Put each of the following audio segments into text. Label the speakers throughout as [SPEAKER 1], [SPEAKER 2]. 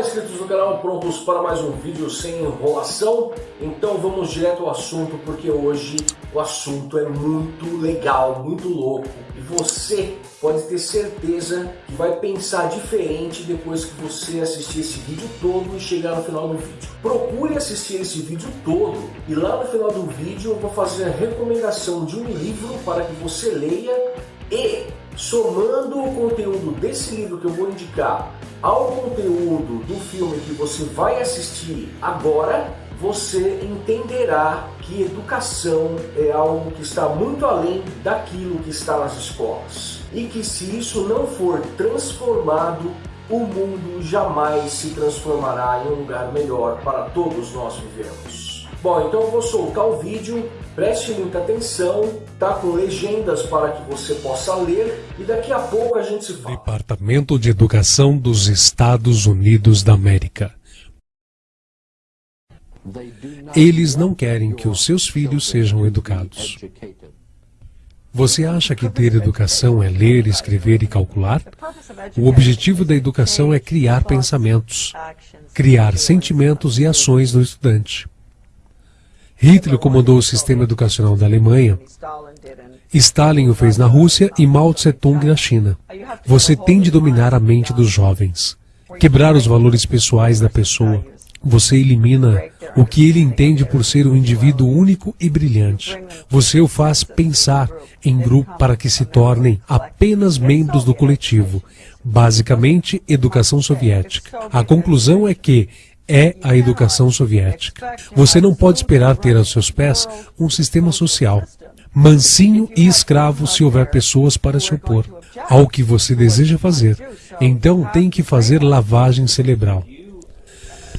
[SPEAKER 1] Inscritos do canal, prontos para mais um vídeo sem enrolação? Então vamos direto ao assunto porque hoje o assunto é muito legal, muito louco e você pode ter certeza que vai pensar diferente depois que você assistir esse vídeo todo e chegar no final do vídeo. Procure assistir esse vídeo todo e lá no final do vídeo eu vou fazer a recomendação de um livro para que você leia e somando o conteúdo desse livro que eu vou indicar ao conteúdo do filme que você vai assistir agora, você entenderá que educação é algo que está muito além daquilo que está nas escolas. E que se isso não for transformado, o mundo jamais se transformará em um lugar melhor para todos nós vivemos. Bom, então eu vou soltar o vídeo Preste muita atenção, tá com legendas para que você possa ler e daqui a pouco a gente se fala.
[SPEAKER 2] Departamento de Educação dos Estados Unidos da América. Eles não querem que os seus filhos sejam educados. Você acha que ter educação é ler, escrever e calcular? O objetivo da educação é criar pensamentos, criar sentimentos e ações no estudante. Hitler comandou o sistema educacional da Alemanha, Stalin o fez na Rússia e Mao Tse-tung na China. Você tem de dominar a mente dos jovens, quebrar os valores pessoais da pessoa. Você elimina o que ele entende por ser um indivíduo único e brilhante. Você o faz pensar em grupo para que se tornem apenas membros do coletivo, basicamente educação soviética. A conclusão é que é a educação soviética. Você não pode esperar ter aos seus pés um sistema social, mansinho e escravo se houver pessoas para se opor ao que você deseja fazer. Então tem que fazer lavagem cerebral.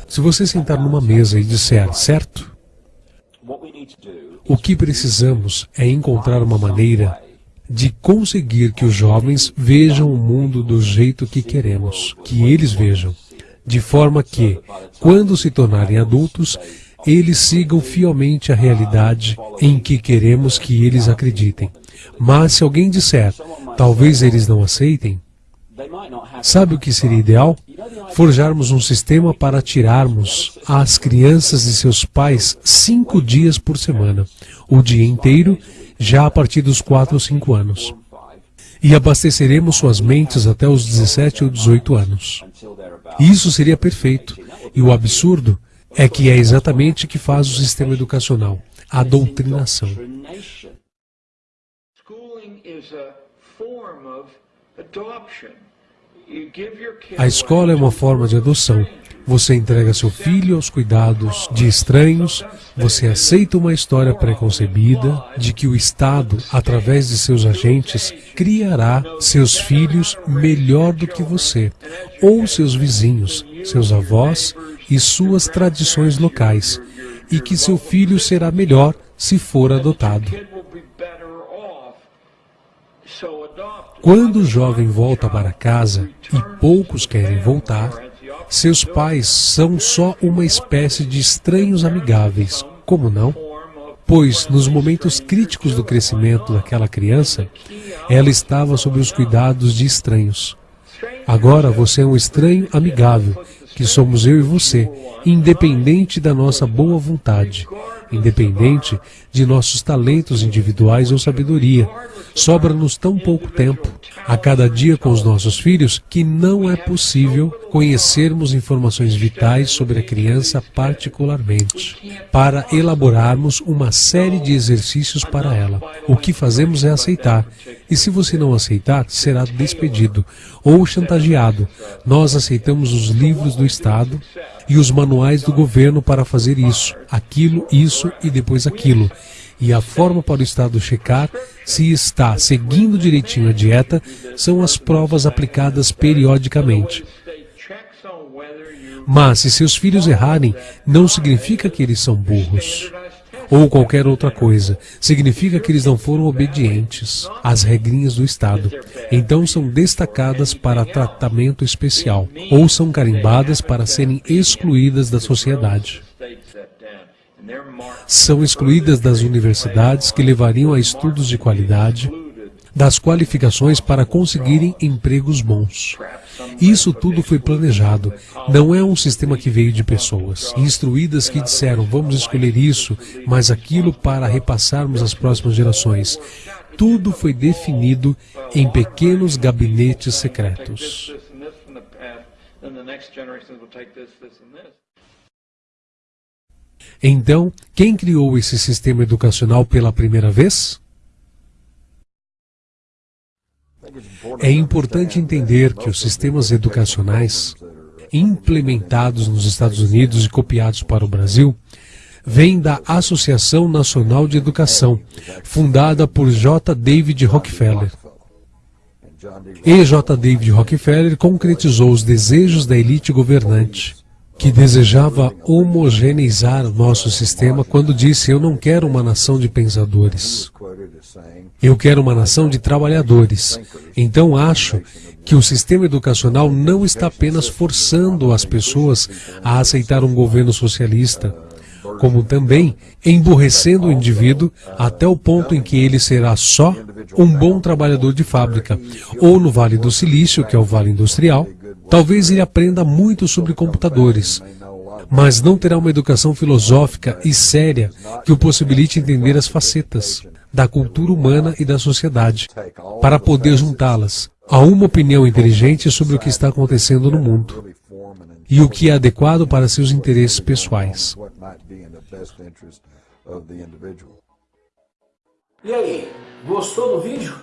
[SPEAKER 2] Se você sentar numa mesa e disser, certo? O que precisamos é encontrar uma maneira de conseguir que os jovens vejam o mundo do jeito que queremos que eles vejam de forma que, quando se tornarem adultos, eles sigam fielmente a realidade em que queremos que eles acreditem. Mas se alguém disser, talvez eles não aceitem, sabe o que seria ideal? Forjarmos um sistema para tirarmos as crianças de seus pais cinco dias por semana, o dia inteiro, já a partir dos quatro ou cinco anos. E abasteceremos suas mentes até os 17 ou 18 anos. Isso seria perfeito. E o absurdo é que é exatamente o que faz o sistema educacional, a doutrinação. A escola é uma forma de adoção. Você entrega seu filho aos cuidados de estranhos, você aceita uma história preconcebida de que o Estado, através de seus agentes, criará seus filhos melhor do que você, ou seus vizinhos, seus avós e suas tradições locais, e que seu filho será melhor se for adotado. Quando o jovem volta para casa, e poucos querem voltar, seus pais são só uma espécie de estranhos amigáveis, como não? Pois, nos momentos críticos do crescimento daquela criança, ela estava sob os cuidados de estranhos. Agora você é um estranho amigável, que somos eu e você, independente da nossa boa vontade, independente de nossos talentos individuais ou sabedoria. Sobra-nos tão pouco tempo a cada dia com os nossos filhos que não é possível conhecermos informações vitais sobre a criança particularmente, para elaborarmos uma série de exercícios para ela. O que fazemos é aceitar, e se você não aceitar, será despedido ou chantageado. Nós aceitamos os livros do Estado e os manuais do governo para fazer isso, aquilo, isso e depois aquilo e a forma para o Estado checar se está seguindo direitinho a dieta são as provas aplicadas periodicamente. Mas se seus filhos errarem, não significa que eles são burros. Ou qualquer outra coisa. Significa que eles não foram obedientes às regrinhas do Estado. Então são destacadas para tratamento especial. Ou são carimbadas para serem excluídas da sociedade são excluídas das universidades que levariam a estudos de qualidade, das qualificações para conseguirem empregos bons. Isso tudo foi planejado. Não é um sistema que veio de pessoas instruídas que disseram vamos escolher isso, mas aquilo para repassarmos às próximas gerações. Tudo foi definido em pequenos gabinetes secretos. Então, quem criou esse sistema educacional pela primeira vez? É importante entender que os sistemas educacionais implementados nos Estados Unidos e copiados para o Brasil vêm da Associação Nacional de Educação, fundada por J. David Rockefeller. E J. David Rockefeller concretizou os desejos da elite governante que desejava homogeneizar nosso sistema quando disse: Eu não quero uma nação de pensadores. Eu quero uma nação de trabalhadores. Então acho que o sistema educacional não está apenas forçando as pessoas a aceitar um governo socialista, como também emburrecendo o indivíduo até o ponto em que ele será só um bom trabalhador de fábrica, ou no Vale do Silício, que é o Vale Industrial, Talvez ele aprenda muito sobre computadores, mas não terá uma educação filosófica e séria que o possibilite entender as facetas da cultura humana e da sociedade, para poder juntá-las a uma opinião inteligente sobre o que está acontecendo no mundo e o que é adequado para seus interesses pessoais.
[SPEAKER 1] E aí, gostou do vídeo?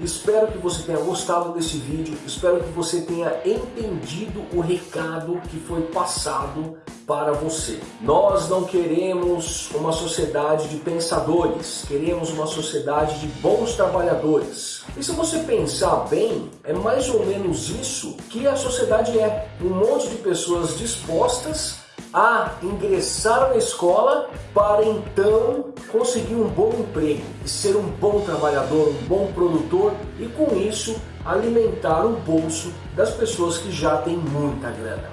[SPEAKER 1] Espero que você tenha gostado desse vídeo, espero que você tenha entendido o recado que foi passado para você. Nós não queremos uma sociedade de pensadores, queremos uma sociedade de bons trabalhadores. E se você pensar bem, é mais ou menos isso que a sociedade é. Um monte de pessoas dispostas a ingressar na escola para então conseguir um bom emprego e ser um bom trabalhador, um bom produtor e com isso alimentar o bolso das pessoas que já têm muita grana.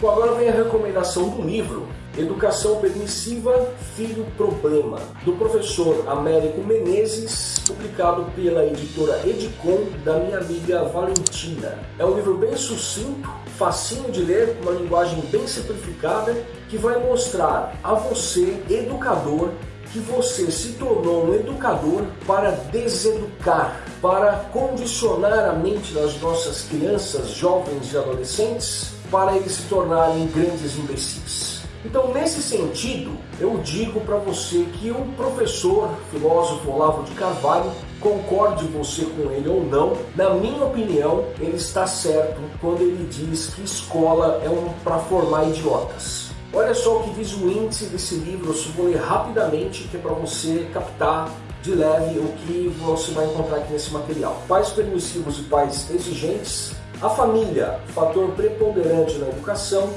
[SPEAKER 1] Bom, agora vem a recomendação do livro Educação Permissiva, Filho Problema, do professor Américo Menezes, publicado pela editora Edicom, da minha amiga Valentina. É um livro bem sucinto, facinho de ler, com uma linguagem bem simplificada, que vai mostrar a você, educador, que você se tornou um educador para deseducar, para condicionar a mente das nossas crianças, jovens e adolescentes para eles se tornarem grandes imbecis. Então, nesse sentido, eu digo para você que o professor, filósofo Olavo de Carvalho, concorde você com ele ou não, na minha opinião, ele está certo quando ele diz que escola é um para formar idiotas. Olha só o que diz o índice desse livro, eu vou ler rapidamente, que é para você captar de leve o que você vai encontrar aqui nesse material. Pais permissivos e pais exigentes, a família, fator preponderante na educação,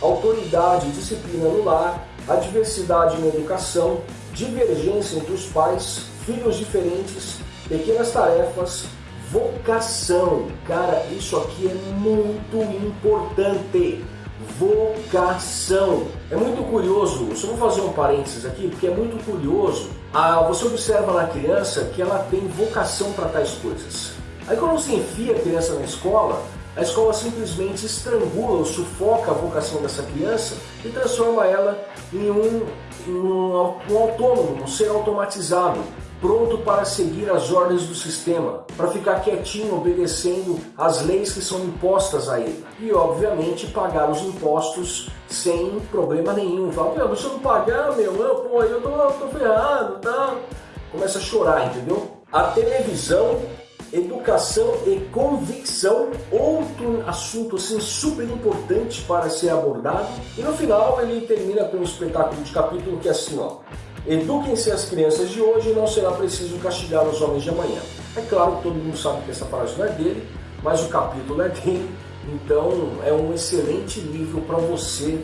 [SPEAKER 1] autoridade e disciplina no lar, a diversidade na educação, divergência entre os pais, filhos diferentes, pequenas tarefas, vocação. Cara, isso aqui é muito importante. Vocação. É muito curioso, só vou fazer um parênteses aqui, porque é muito curioso. Ah, você observa na criança que ela tem vocação para tais coisas. Aí quando você enfia a criança na escola, a escola simplesmente estrangula ou sufoca a vocação dessa criança e transforma ela em um, um, um autônomo, um ser automatizado, pronto para seguir as ordens do sistema, para ficar quietinho obedecendo às leis que são impostas a ele. E obviamente pagar os impostos sem problema nenhum. Fala, meu, se eu não pagar, meu, eu, pô, eu tô, tô ferrado, tá? Começa a chorar, entendeu? A televisão Educação e convicção, outro assunto assim super importante para ser abordado. E no final ele termina com um espetáculo de capítulo que é assim, ó. Eduquem-se as crianças de hoje e não será preciso castigar os homens de amanhã. É claro que todo mundo sabe que essa frase não é dele, mas o capítulo é dele. Então é um excelente livro para você,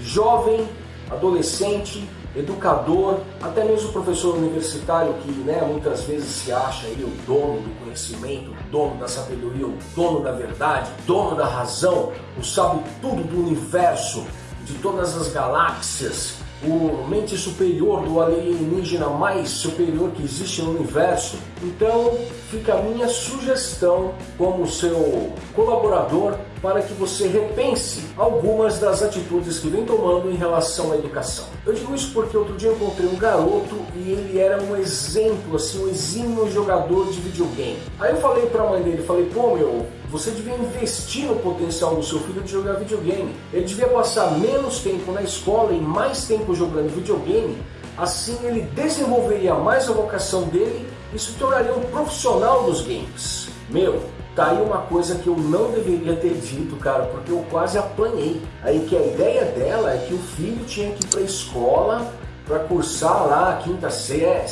[SPEAKER 1] jovem, adolescente, educador, até mesmo professor universitário que né, muitas vezes se acha aí o dono do conhecimento, o dono da sabedoria, o dono da verdade, dono da razão, o sabe tudo do universo, de todas as galáxias, o mente superior do alienígena mais superior que existe no universo. Então fica a minha sugestão como seu colaborador para que você repense algumas das atitudes que vem tomando em relação à educação. Eu digo isso porque outro dia encontrei um garoto e ele era um exemplo, assim, um exímio jogador de videogame. Aí eu falei para a mãe dele, falei, pô meu, você devia investir no potencial do seu filho de jogar videogame. Ele devia passar menos tempo na escola e mais tempo jogando videogame. Assim ele desenvolveria mais a vocação dele e se tornaria um profissional dos games. Meu, tá aí uma coisa que eu não deveria ter dito, cara, porque eu quase apanhei. Aí que a ideia dela é que o filho tinha que ir pra escola para cursar lá a quinta série,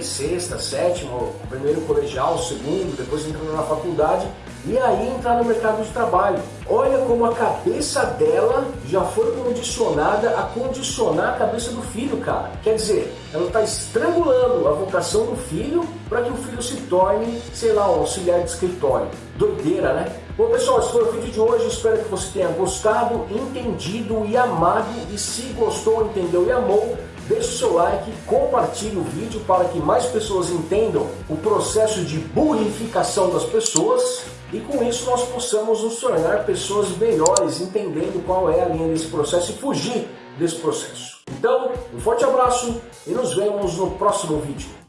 [SPEAKER 1] sexta, sétima, primeiro colegial, segundo, depois entrando na faculdade e aí entrar no mercado de trabalho. Olha como a cabeça dela já foi condicionada a condicionar a cabeça do filho, cara. Quer dizer, ela está estrangulando a vocação do filho para que o filho se torne, sei lá, um auxiliar de escritório. Doideira, né? Bom pessoal, esse foi o vídeo de hoje, espero que você tenha gostado, entendido e amado. E se gostou, entendeu e amou, deixe o seu like, compartilhe o vídeo para que mais pessoas entendam o processo de burrificação das pessoas e com isso nós possamos nos tornar pessoas melhores, entendendo qual é a linha desse processo e fugir desse processo. Então, um forte abraço e nos vemos no próximo vídeo.